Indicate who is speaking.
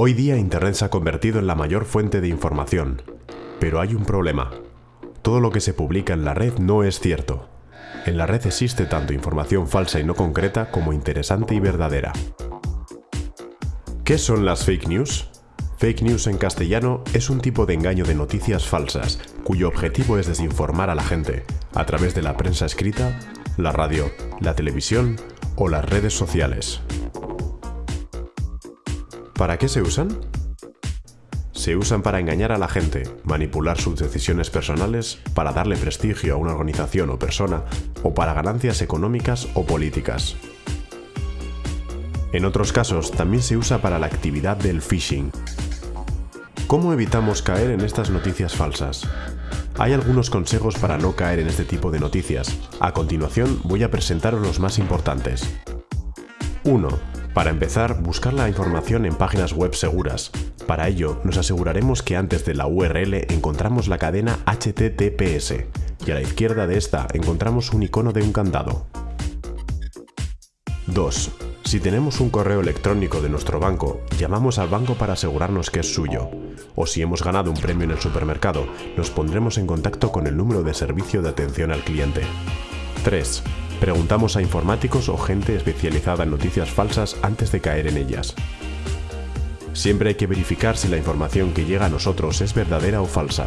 Speaker 1: Hoy día Internet se ha convertido en la mayor fuente de información, pero hay un problema. Todo lo que se publica en la red no es cierto. En la red existe tanto información falsa y no concreta como interesante y verdadera. ¿Qué son las fake news? Fake news en castellano es un tipo de engaño de noticias falsas, cuyo objetivo es desinformar a la gente, a través de la prensa escrita, la radio, la televisión o las redes sociales. ¿Para qué se usan? Se usan para engañar a la gente, manipular sus decisiones personales, para darle prestigio a una organización o persona, o para ganancias económicas o políticas. En otros casos, también se usa para la actividad del phishing. ¿Cómo evitamos caer en estas noticias falsas? Hay algunos consejos para no caer en este tipo de noticias. A continuación voy a presentaros los más importantes. 1. Para empezar, buscar la información en páginas web seguras. Para ello, nos aseguraremos que antes de la URL encontramos la cadena HTTPS y a la izquierda de esta encontramos un icono de un candado. 2. Si tenemos un correo electrónico de nuestro banco, llamamos al banco para asegurarnos que es suyo. O si hemos ganado un premio en el supermercado, nos pondremos en contacto con el número de servicio de atención al cliente. 3. Preguntamos a informáticos o gente especializada en noticias falsas antes de caer en ellas. Siempre hay que verificar si la información que llega a nosotros es verdadera o falsa.